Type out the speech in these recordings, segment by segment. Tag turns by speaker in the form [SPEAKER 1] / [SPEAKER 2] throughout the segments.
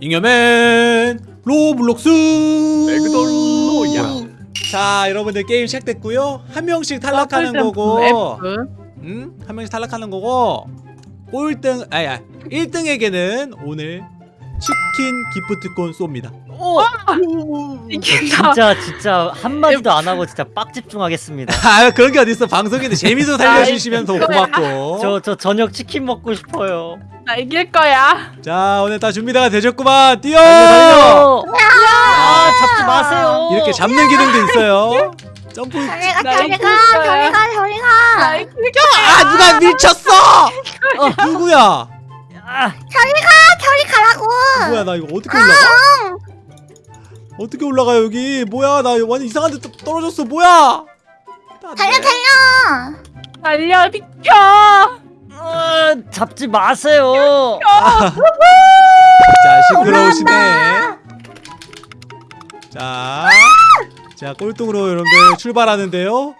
[SPEAKER 1] 잉여맨 로블록스.
[SPEAKER 2] 맥돌로야.
[SPEAKER 1] 자 여러분들 게임 시작됐고요. 한 명씩 탈락하는 거고. 음? 한 명씩 탈락하는 거고. 꼴등 아야 1등에게는 오늘 치킨 기프트콘 쏩니다.
[SPEAKER 3] 이긴다.
[SPEAKER 4] 진짜 진짜 한마디도 안 하고 진짜 빡 집중하겠습니다.
[SPEAKER 1] 아 그런 게 어딨어. 방송인데 재미도 살려주시면 더 고맙고.
[SPEAKER 4] 저 저 저녁 치킨 먹고 싶어요
[SPEAKER 3] 나 이길 거야.
[SPEAKER 1] 자 오늘 다 준비가 되셨구만 뛰어
[SPEAKER 4] 달려 아 잡지 마세요
[SPEAKER 1] 이렇게 잡는 기능도 있어요 점프
[SPEAKER 5] 저리 가,
[SPEAKER 3] 나
[SPEAKER 5] 저리
[SPEAKER 3] 이길
[SPEAKER 5] 가,
[SPEAKER 3] 거야.
[SPEAKER 5] 저리 가, 저리
[SPEAKER 3] 나
[SPEAKER 5] 가.
[SPEAKER 3] 이길 거야.
[SPEAKER 1] 아 누가 밀쳤어 누구야
[SPEAKER 4] 아,
[SPEAKER 5] 저리 가, 저리 가라고.
[SPEAKER 1] 뭐야 나 이거 어떻게 올라가 어떻게 올라가 여기 뭐야 나 완전 이상한 데 떠- 떨어졌어 뭐야 안
[SPEAKER 5] 달려,
[SPEAKER 1] 돼.
[SPEAKER 5] 달려.
[SPEAKER 3] 달려 비켜.
[SPEAKER 4] 아, 잡지 마세요.
[SPEAKER 1] 자 시끄러우시네. 자, 자 꼴등으로 여러분들 출발하는데요.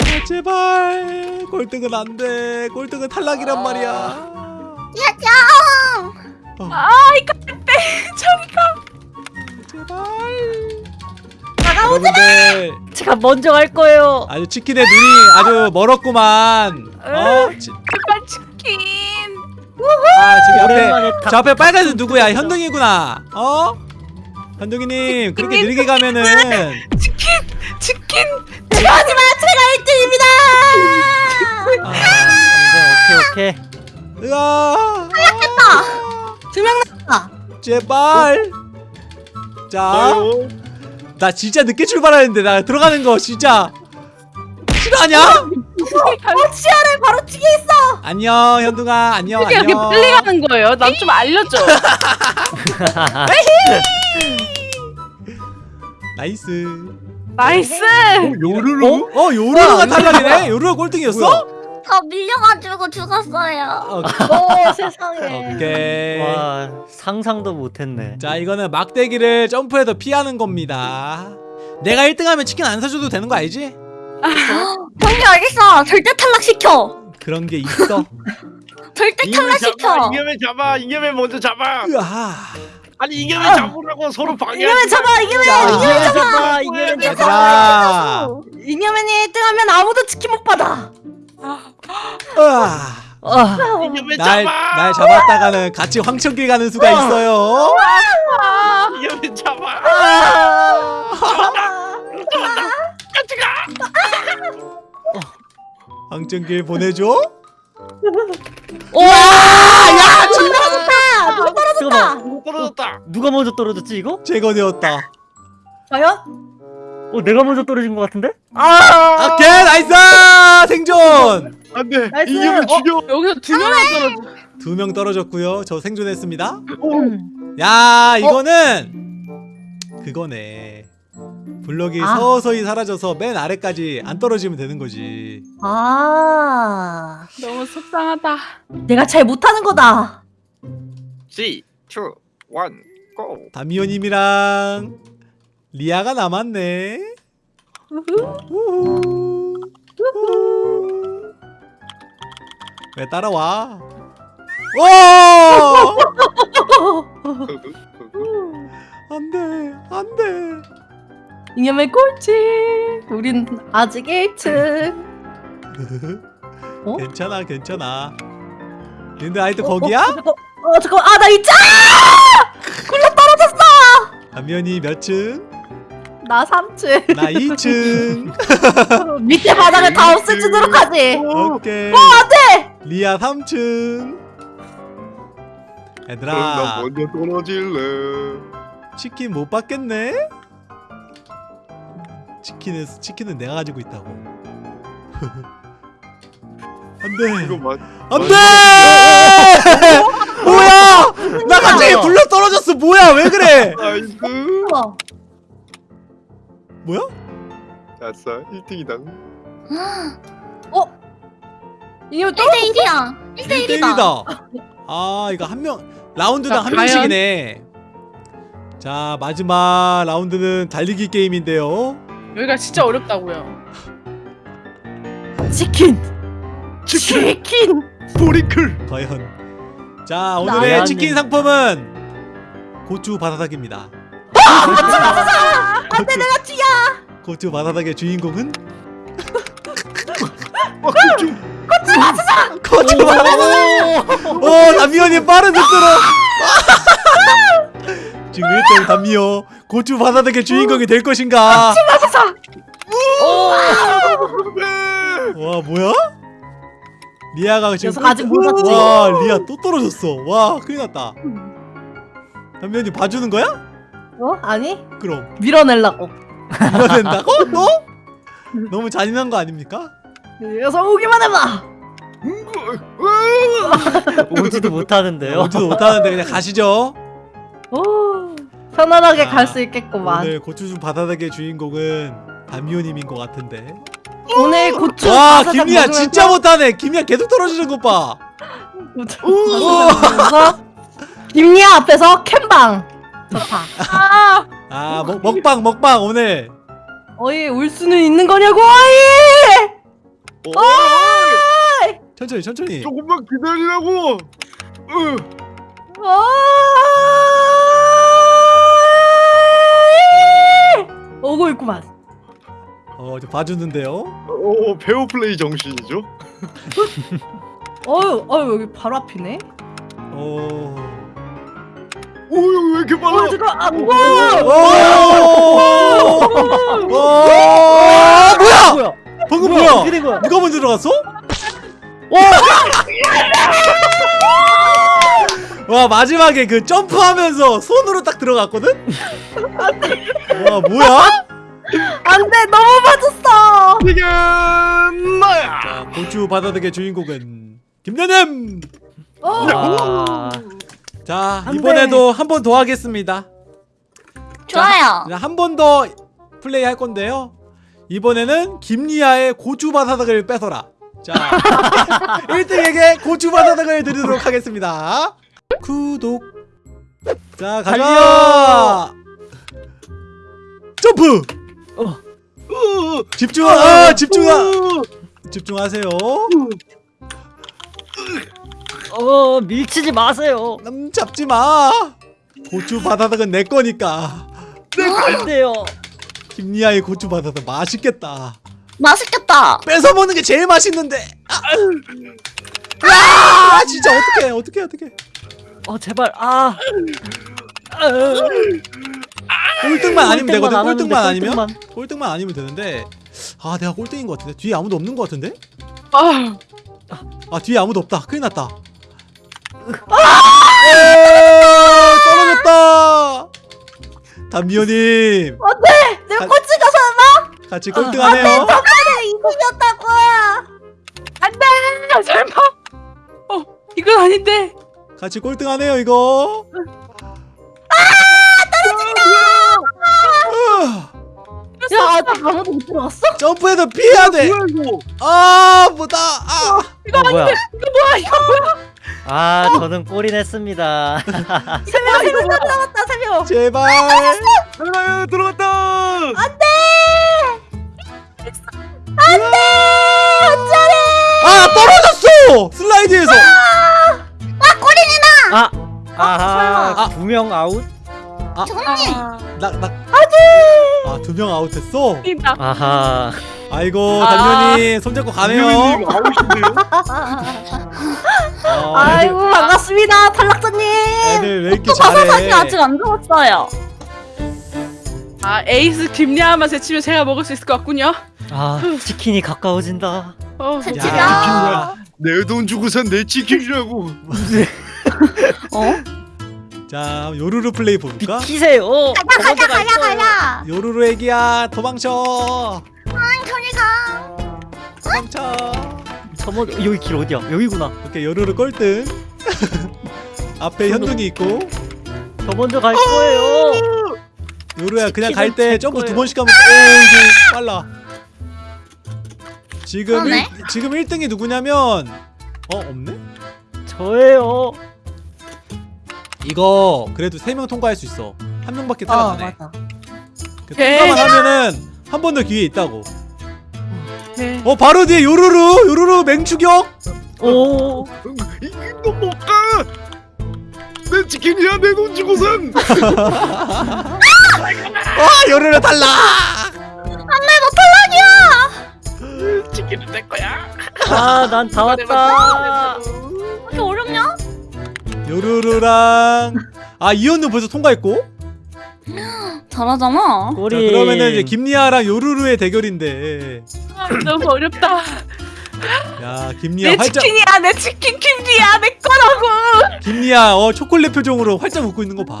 [SPEAKER 1] 아, 제발. 꼴등은 안 돼. 꼴등은 탈락이란 말이야.
[SPEAKER 5] 야정.
[SPEAKER 1] 어,
[SPEAKER 3] 아 이거 안돼. 저리 가.
[SPEAKER 1] 제발. 여러분들.
[SPEAKER 4] 제가 먼저 갈 거예요.
[SPEAKER 1] 아주 치킨의 눈이 아주 멀었구만. 어? 치,
[SPEAKER 3] 제발 치킨.
[SPEAKER 1] 아 저기 앞에
[SPEAKER 4] 닭-
[SPEAKER 1] 저 앞에 빨간색 누구야 현둥이구나 어? 현둥이님 그렇게 느리게 가면은
[SPEAKER 3] 치킨. 치킨.
[SPEAKER 5] 하지 마, 제가 1등입니다.
[SPEAKER 1] 아,
[SPEAKER 4] 오케이 오케이
[SPEAKER 1] 으아
[SPEAKER 5] 두명 남았다.
[SPEAKER 1] 제발 자나 진짜 늦게 출발하는데 나 들어가는 거 진짜 싫어하냐?
[SPEAKER 5] 어, 치아를 바로 뒤에 있어.
[SPEAKER 1] 안녕 현둥아 안녕
[SPEAKER 3] 이게 이렇게
[SPEAKER 1] 안녕
[SPEAKER 3] 빨리 가는 거예요? 난 좀 알려줘.
[SPEAKER 1] nice
[SPEAKER 3] nice.
[SPEAKER 1] 요루루? 어? 어 요루루가 탈락이네? 요루루가 꼴등이었어?
[SPEAKER 5] 더 밀려가지고 죽었어요.
[SPEAKER 1] 어,
[SPEAKER 5] 오, 세상에.
[SPEAKER 1] 오케이
[SPEAKER 4] 와 상상도 못했네
[SPEAKER 1] 자 이거는 막대기를 점프해서 피하는 겁니다 내가 1등하면 치킨 안 사줘도 되는 거 알지?
[SPEAKER 5] 형님 알겠어. 절대 탈락시켜.
[SPEAKER 1] 그런 게 있어
[SPEAKER 5] 절대. 탈락시켜.
[SPEAKER 2] 잉여맨 잡아. 잉여맨 먼저 잡아.
[SPEAKER 1] 으아
[SPEAKER 2] 아니 잉여맨 잡으라고 서로 방해.
[SPEAKER 5] 이겨면 잡아.
[SPEAKER 1] 자,
[SPEAKER 4] 이겨면 잡아 이겨면 잡아
[SPEAKER 5] 이겨면이 1등하면 아무도 치킨 못 받아.
[SPEAKER 1] 으아
[SPEAKER 4] 아,
[SPEAKER 2] 잉여맨
[SPEAKER 1] 날,
[SPEAKER 2] 잡아.
[SPEAKER 1] 날 잡았다가는 같이 황천길 가는 수가 있어요
[SPEAKER 3] 아,
[SPEAKER 2] 잉여맨 잡아. 같이 가.
[SPEAKER 1] 황천길 보내줘?
[SPEAKER 5] 와, 야, 줄
[SPEAKER 4] 잠깐만
[SPEAKER 2] 떨어졌다.
[SPEAKER 4] 누가 먼저 떨어졌지 이거?
[SPEAKER 1] 제거되었다
[SPEAKER 5] 과연?
[SPEAKER 4] 어 내가 먼저 떨어진 것 같은데?
[SPEAKER 1] 오케이 nice 생존
[SPEAKER 2] 안돼.
[SPEAKER 5] nice.
[SPEAKER 2] 잉여맨 죽여.
[SPEAKER 3] 여기서 두 명이 떨어져.
[SPEAKER 1] 두명 떨어졌고요 저 생존했습니다 야 이거는 그거네 블럭이
[SPEAKER 5] 아.
[SPEAKER 1] 서서히 사라져서 맨 아래까지 안 떨어지면 되는 거지
[SPEAKER 5] 아,
[SPEAKER 3] 너무 속상하다.
[SPEAKER 5] 내가 잘 못하는 거다.
[SPEAKER 2] 3, 2, 1, go.
[SPEAKER 1] 다미오님이랑 리아가 남았네 우후. 우후. 왜 따라와 오 안돼 안돼
[SPEAKER 5] 이념의 꼴찌. 우린 아직 1층. 어?
[SPEAKER 1] 괜찮아 괜찮아 근데 아이도 거기야?
[SPEAKER 5] 어, 잠깐, 아, 나 있자!
[SPEAKER 1] 다미오니 몇 층?
[SPEAKER 5] 나 3층.
[SPEAKER 1] 나 2층
[SPEAKER 5] 밑에 바닥을 다 없애주도록 하지.
[SPEAKER 1] 오케이
[SPEAKER 5] 안돼!
[SPEAKER 1] 리아 3층
[SPEAKER 2] 그럼 나
[SPEAKER 1] 얘들아
[SPEAKER 2] 먼저 떨어질래.
[SPEAKER 1] 치킨 못 받겠네? 치킨은 치킨은 내가 가지고 있다고. 안돼. 안돼! 뭐야? 나 갑자기 굴러 떨어졌어. 뭐야? 왜 그래.
[SPEAKER 5] 어.
[SPEAKER 1] 뭐야?
[SPEAKER 2] 아싸 1등이다.
[SPEAKER 5] 이거 1대 1이야.
[SPEAKER 1] 1대 1이다. 아 이거 한 명 라운드당
[SPEAKER 3] 자,
[SPEAKER 1] 한? 명씩이네. 자 마지막 라운드는 달리기 게임인데요
[SPEAKER 3] 여기가 진짜 어렵다고요.
[SPEAKER 5] 치킨.
[SPEAKER 2] 치킨.
[SPEAKER 5] 치킨.
[SPEAKER 2] 보리클.
[SPEAKER 1] 과연 자 오늘의
[SPEAKER 4] 나야.
[SPEAKER 1] 치킨 상품은 고추 바다닭입니다.
[SPEAKER 5] 안돼 내가 쥐야.
[SPEAKER 1] 고추 바다닭의 주인공은
[SPEAKER 2] 아, 좀
[SPEAKER 1] 고추 바다닭. 어 담미연이 빠른 속도로. 지금 1등 담미연 고추 바다닭의 주인공이 될 것인가? 와 뭐야? 리아가 지금
[SPEAKER 5] 아직 몰랐지?
[SPEAKER 1] 와 리아 또 떨어졌어. 와 큰일 났다. 담미연이 봐주는 거야?
[SPEAKER 5] 어? 아니
[SPEAKER 1] 그럼
[SPEAKER 5] 밀어내려고.
[SPEAKER 1] 밀어낸다고? 또? 너무 잔인한 거 아닙니까?
[SPEAKER 5] 녀석 오기만 해봐.
[SPEAKER 4] 오지도 못하는데요.
[SPEAKER 1] 오지도 못하는데 그냥 가시죠.
[SPEAKER 5] 오 편안하게
[SPEAKER 1] 아,
[SPEAKER 5] 갈수 있겠구만.
[SPEAKER 1] 오늘 고추주 바다닭의 주인공은 담미호님인 것 같은데.
[SPEAKER 5] 오늘 고추.
[SPEAKER 1] 와
[SPEAKER 5] 먹으면서-
[SPEAKER 1] 진짜 못하네. 김리아 계속 떨어지는 것 봐.
[SPEAKER 5] 고추 바사삭 먹으면서 김리아 앞에서 캠방. 좋다.
[SPEAKER 3] 아,
[SPEAKER 1] 아 먹, 먹방 먹방 오늘.
[SPEAKER 5] 어이 울 수는 있는 거냐고 어이.
[SPEAKER 2] 어,
[SPEAKER 1] 천천히 천천히.
[SPEAKER 2] 조금만 기다리라고. 으,
[SPEAKER 5] 어 오고 있구만.
[SPEAKER 1] 어, 저 봐주는데요.
[SPEAKER 2] 어, 페어 플레이 정신이죠.
[SPEAKER 5] 어유 어유 여기 바로 앞이네.
[SPEAKER 1] 어.
[SPEAKER 2] 오, 여기 왜 이렇게
[SPEAKER 5] 어
[SPEAKER 2] 빨라?
[SPEAKER 5] 잠깐 아
[SPEAKER 1] 오!
[SPEAKER 5] 뭐?
[SPEAKER 1] 오! 와, 뭐야?
[SPEAKER 4] 뭐야?
[SPEAKER 1] 방금
[SPEAKER 4] 뭐야?
[SPEAKER 1] 뭐야?
[SPEAKER 4] 어떻게 된 거야?
[SPEAKER 1] 누가 먼저 들어갔어? 와 마지막에 그 점프하면서 손으로 딱 들어갔거든? 와 뭐야?
[SPEAKER 5] 안돼 너무 맞았어.
[SPEAKER 2] 이게 나야.
[SPEAKER 1] 자 고추 바다덕의 주인공은 김연님!
[SPEAKER 5] 어.
[SPEAKER 4] 와.
[SPEAKER 5] 자안
[SPEAKER 1] 이번에도 한 번 더 하겠습니다
[SPEAKER 5] 좋아요.
[SPEAKER 1] 한 번 더 플레이 할 건데요 이번에는 김리아의 고추 바다덕을 뺏어라 자 1등에게 고추 바다덕을 드리도록 하겠습니다 구독. 자 가자.
[SPEAKER 4] 달려!
[SPEAKER 1] 점프!
[SPEAKER 2] 으,
[SPEAKER 1] 집중 아 집중하
[SPEAKER 2] 으,
[SPEAKER 1] 집중하세요.
[SPEAKER 4] 어 밀치지 마세요.
[SPEAKER 1] 남 잡지 마. 고추 바다덕은 내 거니까.
[SPEAKER 4] 안 돼요.
[SPEAKER 1] 김리아의 고추 바다덕 맛있겠다.
[SPEAKER 5] 맛있겠다.
[SPEAKER 1] 뺏어 먹는 게 제일 맛있는데. 아, 아 진짜 어떡해 어떡해 어떡해
[SPEAKER 4] 어 제발. 아.
[SPEAKER 1] 꼴등만 아니면 되거든? 꼴등만 아니면?
[SPEAKER 4] 꼴등만.
[SPEAKER 1] 아니면 되는데. 아 내가 꼴등인 것 같은데? 뒤에 아무도 없는 것 같은데?
[SPEAKER 3] 아,
[SPEAKER 1] 아 뒤에 아무도 없다. 큰일 났다. 아! 떨어졌다. 담미호님.
[SPEAKER 5] 안돼 내가
[SPEAKER 1] 가-
[SPEAKER 5] 꼴찌가 설마?
[SPEAKER 1] 같이 꼴등하네요.
[SPEAKER 5] 그래 이기셨다고.
[SPEAKER 3] 안돼, 설마. 어, 이건 아닌데.
[SPEAKER 1] 같이 꼴등하네요 이거
[SPEAKER 5] 아야 아직 아무도 못 들어갔어?
[SPEAKER 1] 점프해서 피해야
[SPEAKER 2] 뭐야 이거?
[SPEAKER 1] 돼아 뭐다
[SPEAKER 4] 아어 뭐야?
[SPEAKER 3] 뭐야 이거 뭐야?
[SPEAKER 4] 아 저는 꼴이 냈습니다.
[SPEAKER 5] 세명 세명 남았다 세 명.
[SPEAKER 1] 제발
[SPEAKER 2] 하나 들어갔다.
[SPEAKER 1] 아 떨어졌어 슬라이드에서
[SPEAKER 4] 아. 아하
[SPEAKER 1] 설마.
[SPEAKER 4] 두명 아웃.
[SPEAKER 3] 아,
[SPEAKER 1] 나나 아두 명 아웃했어
[SPEAKER 3] 뛴다.
[SPEAKER 4] 아하.
[SPEAKER 1] 아이고
[SPEAKER 3] 아.
[SPEAKER 1] 담면이 손잡고 가네요
[SPEAKER 2] 아웃인데요?
[SPEAKER 1] 아,
[SPEAKER 5] 아이고 반갑습니다 탈락자님.
[SPEAKER 1] 애들 왜 이렇게 잘해
[SPEAKER 5] 안 죽었어요.
[SPEAKER 3] 아, 에이스 김리아만 제치면 제가 먹을 수 있을 것 같군요.
[SPEAKER 4] 아 치킨이 가까워진다.
[SPEAKER 3] 어,
[SPEAKER 1] 야.
[SPEAKER 2] 내 돈 주고 산내 치킨이라고.
[SPEAKER 1] 자 요루루 플레이 볼까?
[SPEAKER 4] 비키세요. 가자 가자 가자
[SPEAKER 5] 가자.
[SPEAKER 1] 요루루 애기야 도망쳐
[SPEAKER 5] 저리 가.
[SPEAKER 1] 도망쳐
[SPEAKER 4] 저번 여기 길 어디야? 여기구나.
[SPEAKER 1] 이렇게 요루루 꼴등 앞에 현둥이 있고
[SPEAKER 4] 저 먼저 갈 거예요.
[SPEAKER 1] 요루야 그냥
[SPEAKER 4] 갈때제
[SPEAKER 1] 점프 두. 번씩 하면 오 이게 빨라 지금. 일, 지금 1등이 누구냐면 어 없네?
[SPEAKER 4] 저예요.
[SPEAKER 1] 이거 그래도 3명 통과할 수 있어 한 명밖에
[SPEAKER 5] 어
[SPEAKER 1] 따라가네
[SPEAKER 5] 맞아.
[SPEAKER 1] 그
[SPEAKER 3] 네.
[SPEAKER 1] 통과만 하면은 한 번 더 기회 있다고
[SPEAKER 3] 네.
[SPEAKER 1] 어 바로 뒤에 요루루 요루루 맹추격
[SPEAKER 4] 오.
[SPEAKER 2] 이거 못 가. 내 치킨이야 내 돈 주고선.
[SPEAKER 1] 아 요루루 탈락
[SPEAKER 3] 치킨은
[SPEAKER 4] 아 난 다 왔다.
[SPEAKER 6] 이렇게 어렵냐?
[SPEAKER 1] 요루루랑 아 이현우 벌써 통과했고
[SPEAKER 6] 잘하잖아.
[SPEAKER 1] 자,
[SPEAKER 4] 꼬리.
[SPEAKER 1] 그러면은 이제 김리아랑 요루루의 대결인데
[SPEAKER 3] 아, 너무 어렵다.
[SPEAKER 1] 야 김리아
[SPEAKER 3] 내
[SPEAKER 1] 활짝
[SPEAKER 3] 치킨이야, 내 치킨 김리야, 내 거라고.
[SPEAKER 1] 김리아 어 초콜릿 표정으로 활짝 웃고 있는 거 봐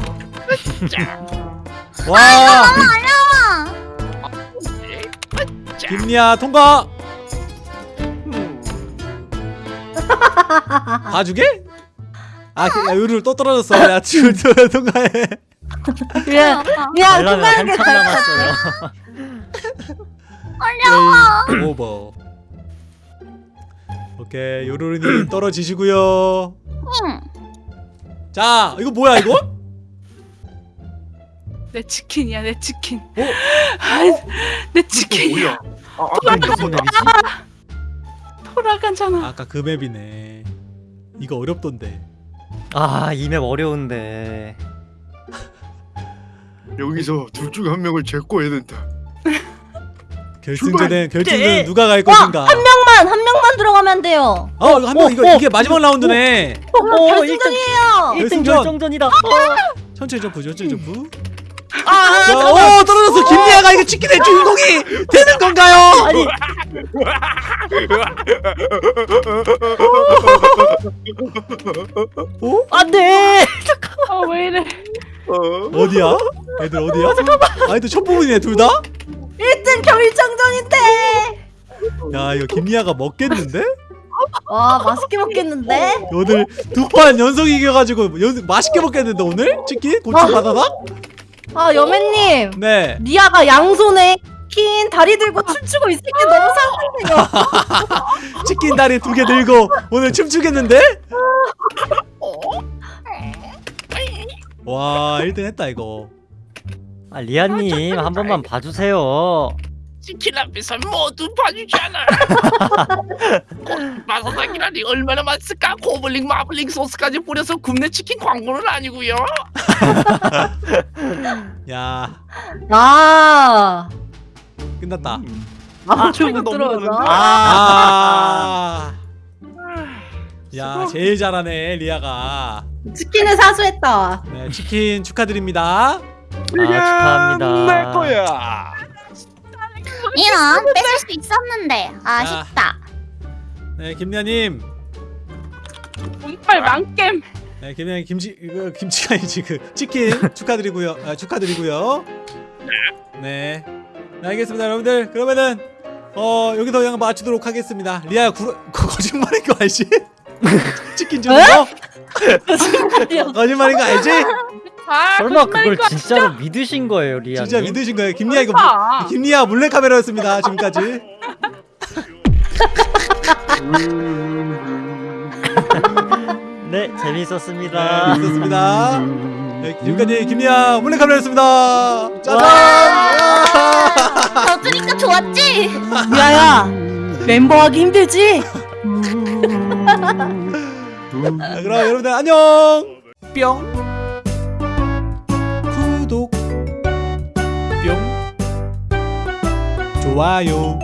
[SPEAKER 1] 와
[SPEAKER 6] 아니야.
[SPEAKER 1] 김리아 통과 봐주게? 아 그, 야, 요루루 또 떨어졌어 야 지금 또 통과해
[SPEAKER 5] 야, 야,
[SPEAKER 4] 한참 남았어요.
[SPEAKER 6] 어려워.
[SPEAKER 1] 오버 오케이 요루루님 떨어지시고요
[SPEAKER 6] 응.
[SPEAKER 1] 자 이거 뭐야 이거?
[SPEAKER 3] 내 치킨이야, 내 치킨.
[SPEAKER 1] 어?
[SPEAKER 3] 아, 내 치킨이야.
[SPEAKER 2] 뭐야? 아, 아, 이거
[SPEAKER 4] 무슨 맵이지?
[SPEAKER 3] 돌아가잖아.
[SPEAKER 1] 아까 그 맵이네 이거 어렵던데
[SPEAKER 4] 아 이 맵 어려운데.
[SPEAKER 2] 여기서 둘 중 한 명을 제거해야 된다.
[SPEAKER 1] 결승전에 결승전에 누가 갈 것인가
[SPEAKER 5] 한 명만, 한 명만 들어가면 돼요.
[SPEAKER 1] 어 이거 한명
[SPEAKER 4] 어,
[SPEAKER 1] 이거
[SPEAKER 4] 어.
[SPEAKER 1] 이게 마지막 라운드네
[SPEAKER 4] 어,
[SPEAKER 5] 결승전이에요.
[SPEAKER 4] 1등
[SPEAKER 1] 결승전.
[SPEAKER 4] 결정전이다. 어.
[SPEAKER 1] 천천히 점프 천천히 점프
[SPEAKER 5] 아,
[SPEAKER 1] 자, 오 떨어졌어 김리아가 이거 치킨의 주인공이 되는 건가요?
[SPEAKER 4] 아니
[SPEAKER 1] 어?
[SPEAKER 4] 안돼.
[SPEAKER 3] 아, 왜 이래.
[SPEAKER 2] 어?
[SPEAKER 1] 어디야? 애들 어디야? 아 애들 첫 부분이네 둘 다?
[SPEAKER 5] 1등 결정전인데.
[SPEAKER 1] 야 이거 김리아가 먹겠는데?
[SPEAKER 5] 와, 맛있게 먹겠는데?
[SPEAKER 1] 오늘 두 판 연속 이겨가지고 연, 맛있게 먹겠는데 오늘? 치킨? 고추 바다다?
[SPEAKER 5] 아, 여매님.
[SPEAKER 1] 네
[SPEAKER 5] 리아가 양손에 킨 다리 들고 춤추고 있을 게 너무 상상돼요.
[SPEAKER 1] 치킨 다리 두 개 들고 오늘 춤추겠는데? 와 1등 했다 이거
[SPEAKER 4] 아 리아님 한 번만 봐주세요.
[SPEAKER 7] 치킨 앞에서 모두 봐주잖아. 마사삭이라니 얼마나 맛있을까? 고블링 마블링 소스까지 뿌려서 굽네 치킨 광고는 아니고요.
[SPEAKER 1] 야
[SPEAKER 5] 아,
[SPEAKER 1] 끝났다
[SPEAKER 5] 아, 좀못 들어오죠.
[SPEAKER 1] 아. 야 제일 잘하네 리아가
[SPEAKER 5] 치킨을 사수했다.
[SPEAKER 1] 네 치킨 축하드립니다
[SPEAKER 4] 아 축하합니다.
[SPEAKER 2] 내 거야.
[SPEAKER 6] 이런 뺏을 수 있었는데 아쉽다.
[SPEAKER 1] 네 김리아님
[SPEAKER 3] 운빨 망겜.
[SPEAKER 1] 네 김리아님 김치 이거 김치가 아니지 그 치킨 축하드리고요 아, 축하드리고요 네. 네 알겠습니다 여러분들 그러면은 어 여기서 그냥 마치도록 하겠습니다 리아야 구, 거, 거짓말인 거 알지? 치킨 주는 거? 거짓말인 거 알지?
[SPEAKER 3] 아,
[SPEAKER 4] 설마 그걸
[SPEAKER 3] 거
[SPEAKER 4] 진짜로 믿으신 거예요 리아님?
[SPEAKER 1] 진짜 믿으신 거예요 김리아 이거
[SPEAKER 3] 아.
[SPEAKER 1] 김리아 몰래 카메라였습니다 지금까지
[SPEAKER 4] 네
[SPEAKER 1] 네
[SPEAKER 4] 재밌었습니다.
[SPEAKER 1] 있었습니다 네, 지금까지 김리아 몰래 카메라였습니다 짜잔
[SPEAKER 6] 너주니까 좋았지?
[SPEAKER 5] 리아야, 멤버하기 힘들지?
[SPEAKER 1] 자, 그럼 여러분들 안녕 뿅 좋아요.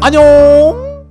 [SPEAKER 1] 안녕